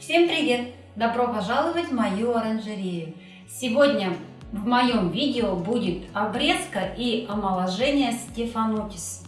Всем привет! Добро пожаловать в мою оранжерею! Сегодня в моем видео будет обрезка и омоложение стефанотис.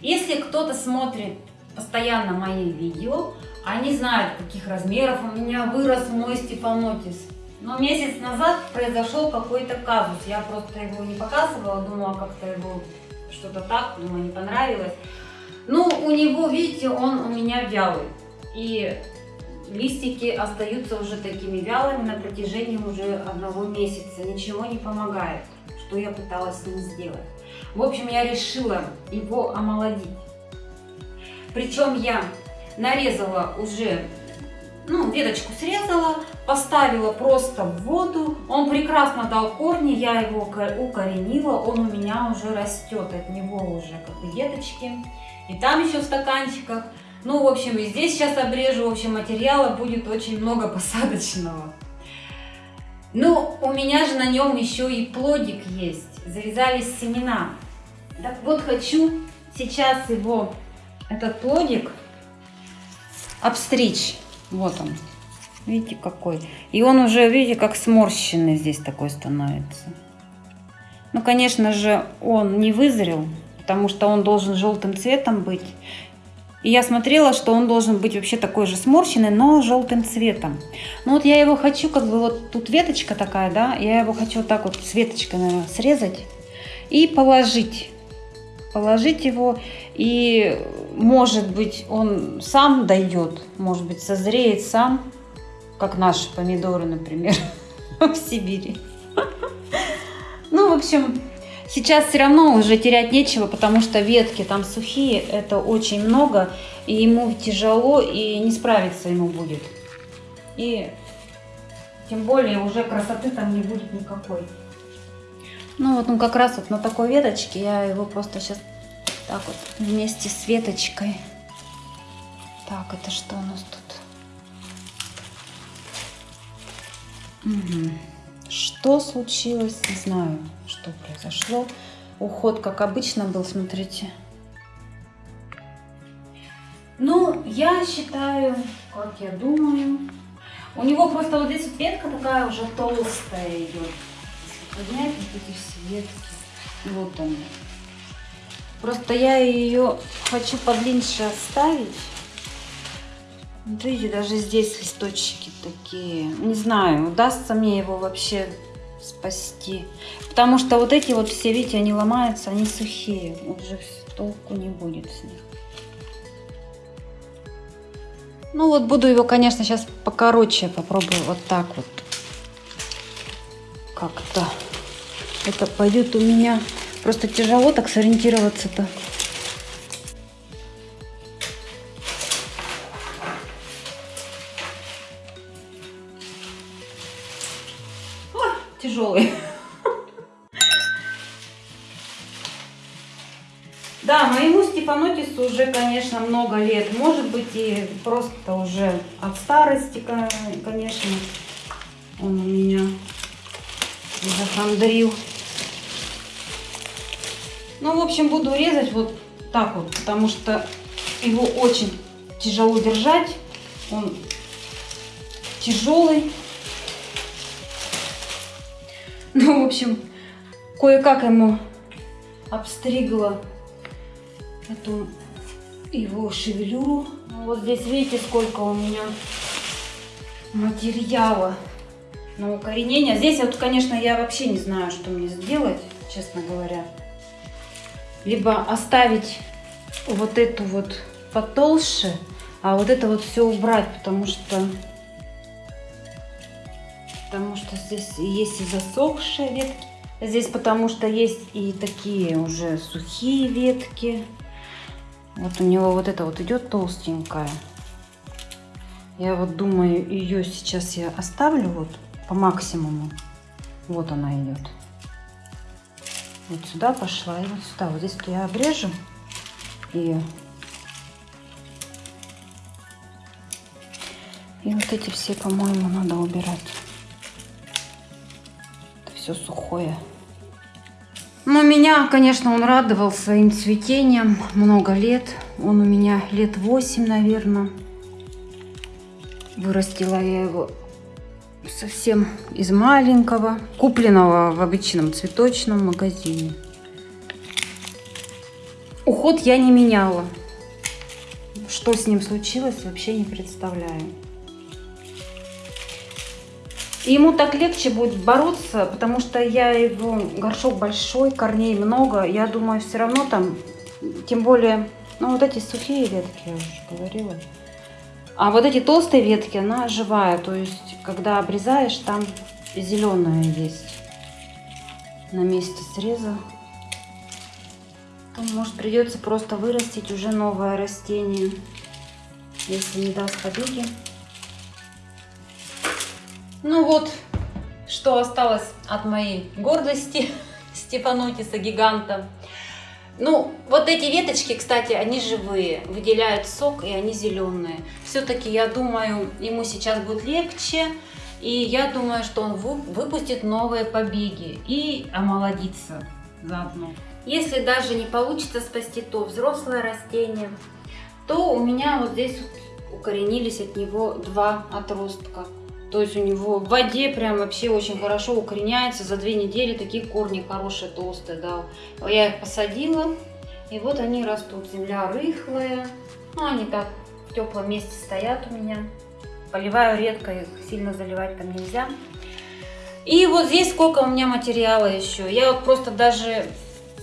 Если кто-то смотрит постоянно мои видео, они знают, каких размеров у меня вырос мой стефанотис. Но месяц назад произошел какой-то казус. Я просто его не показывала, думала как-то его что-то так, думаю, не понравилось. Ну, у него, видите, он у меня вялый. И листики остаются уже такими вялыми на протяжении уже одного месяца. Ничего не помогает, что я пыталась с ним сделать. В общем, я решила его омолодить. Причем я нарезала уже, ну, веточку срезала, поставила просто в воду. Он прекрасно дал корни, я его укоренила, он у меня уже растет, от него уже как веточки. И там еще в стаканчиках. Ну, в общем, и здесь сейчас обрежу, в общем, материала будет очень много посадочного. Ну, у меня же на нем еще и плодик есть, завязались семена. Так вот, хочу сейчас его, этот плодик, обстричь. Вот он. Видите, какой. И он уже, видите, как сморщенный здесь такой становится. Ну, конечно же, он не вызрел, потому что он должен желтым цветом быть. И я смотрела, что он должен быть вообще такой же сморщенный, но желтым цветом. Ну вот я его хочу, как бы вот тут веточка такая, да, я его хочу вот так вот с веточкой, наверное, срезать и положить. Положить его, и может быть он сам дойдет, может быть созреет сам, как наши помидоры, например, в Сибири. Ну, в общем, Сейчас все равно уже терять нечего, потому что ветки там сухие, это очень много, и ему тяжело, и не справиться ему будет. И тем более уже красоты там не будет никакой. Ну вот, ну как раз вот на такой веточке я его просто сейчас так вот вместе с веточкой. Так, это что у нас тут? Угу. Что случилось, не знаю, что произошло. Уход, как обычно, был, смотрите. Ну, я считаю, как я думаю, у него просто вот здесь вот ветка такая уже толстая идет. Поднять вот эти все ветки. Вот они. Просто я ее хочу подлиннее оставить. Вот видите, даже здесь листочки такие. Не знаю, удастся мне его вообще спасти. Потому что вот эти вот все, видите, они ломаются, они сухие. Уже толку не будет с них. Ну вот буду его, конечно, сейчас покороче попробую вот так вот. Как-то. Это пойдет у меня. Просто тяжело так сориентироваться-то. Да, моему Степанотису уже, конечно, много лет. Может быть, и просто уже от старости, конечно, он у меня захандрил. Ну, в общем, буду резать вот так вот, потому что его очень тяжело держать. Он тяжелый. Ну, в общем, кое-как ему обстригла эту его шевелюру. Вот здесь видите, сколько у меня материала на укоренение. Здесь вот, конечно, я вообще не знаю, что мне сделать, честно говоря. Либо оставить вот эту вот потолще, а вот это вот все убрать, потому что потому что здесь есть и засохшие ветки. Здесь потому что есть и такие уже сухие ветки. Вот у него вот это вот идет толстенькая. Я вот думаю, ее сейчас я оставлю вот по максимуму. Вот она идет. Вот сюда пошла и вот сюда. Вот здесь вот я обрежу. И, и вот эти все, по-моему, надо убирать все сухое. Но меня, конечно, он радовал своим цветением много лет. Он у меня лет 8, наверное. Вырастила я его совсем из маленького, купленного в обычном цветочном магазине. Уход я не меняла. Что с ним случилось, вообще не представляю. И ему так легче будет бороться, потому что я его, горшок большой, корней много. Я думаю, все равно там, тем более, ну вот эти сухие ветки, я уже говорила. А вот эти толстые ветки, она живая. То есть, когда обрезаешь, там зеленая есть на месте среза. То, может, придется просто вырастить уже новое растение, если не даст побеги. Ну вот, что осталось от моей гордости Стефанотиса гиганта. Ну, вот эти веточки, кстати, они живые, выделяют сок, и они зеленые. Все-таки, я думаю, ему сейчас будет легче, и я думаю, что он выпустит новые побеги и омолодится заодно. Если даже не получится спасти то взрослое растение, то у меня вот здесь вот укоренились от него два отростка. То есть у него в воде прям вообще очень хорошо укореняется. За две недели такие корни хорошие, толстые, да. Я их посадила, и вот они растут. Земля рыхлая. Ну, они так в теплом месте стоят у меня. Поливаю редко, их сильно заливать там нельзя. И вот здесь сколько у меня материала еще. Я вот просто даже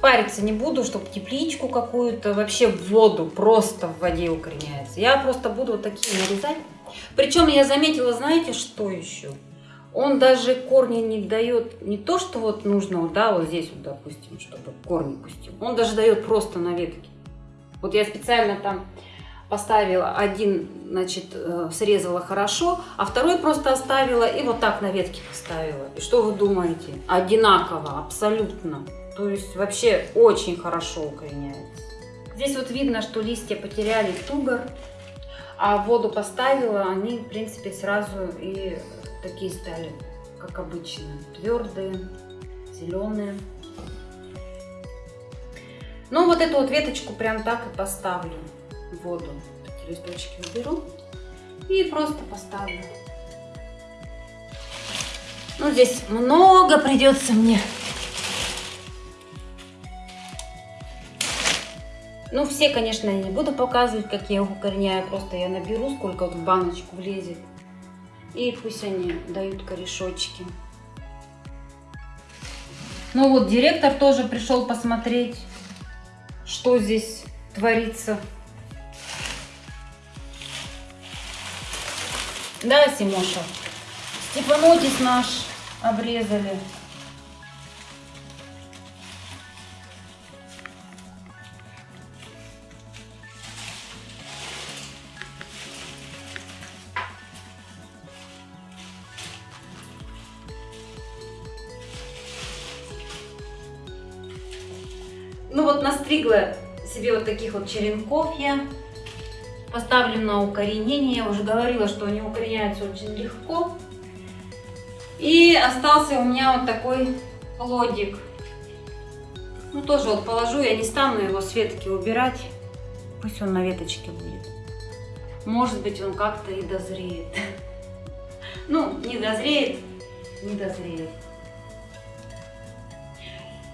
париться не буду, чтобы тепличку какую-то, вообще в воду, просто в воде укореняется. Я просто буду вот такие нарезать. Причем я заметила, знаете, что еще? Он даже корни не дает, не то, что вот нужно, да, вот здесь вот, допустим, чтобы корни пустил. Он даже дает просто на ветке. Вот я специально там поставила один, значит, э, срезала хорошо, а второй просто оставила и вот так на ветке поставила. И что вы думаете? Одинаково, абсолютно. То есть вообще очень хорошо укореняется. Здесь вот видно, что листья потеряли тугор, а воду поставила, они, в принципе, сразу и такие стали, как обычно, твердые, зеленые. Ну, вот эту вот веточку прям так и поставлю в воду. Эти листочки уберу и просто поставлю. Ну, здесь много придется мне Ну, все, конечно, я не буду показывать, как я их укореняю. Просто я наберу, сколько в баночку влезет. И пусть они дают корешочки. Ну вот, директор тоже пришел посмотреть, что здесь творится. Да, Симоша? Степанотис наш обрезали. Вот настригла себе вот таких вот черенков я. Поставлю на укоренение. Я уже говорила, что они укореняются очень легко. И остался у меня вот такой плодик. Ну тоже вот положу, я не стану его с ветки убирать. Пусть он на веточке будет. Может быть он как-то и дозреет. Ну, не дозреет, не дозреет.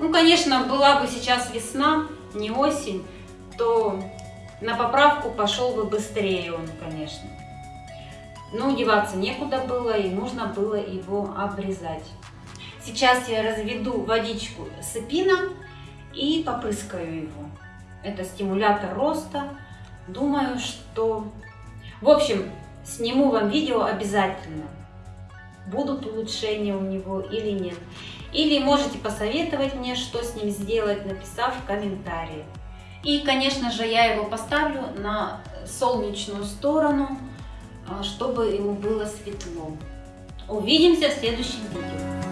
Ну, конечно, была бы сейчас весна, не осень, то на поправку пошел бы быстрее он, конечно. Но деваться некуда было и нужно было его обрезать. Сейчас я разведу водичку с эпином и попрыскаю его. Это стимулятор роста. Думаю, что... В общем, сниму вам видео обязательно. Будут улучшения у него или нет. Или можете посоветовать мне, что с ним сделать, написав в комментарии. И, конечно же, я его поставлю на солнечную сторону, а, чтобы ему было светло. Увидимся в следующем видео.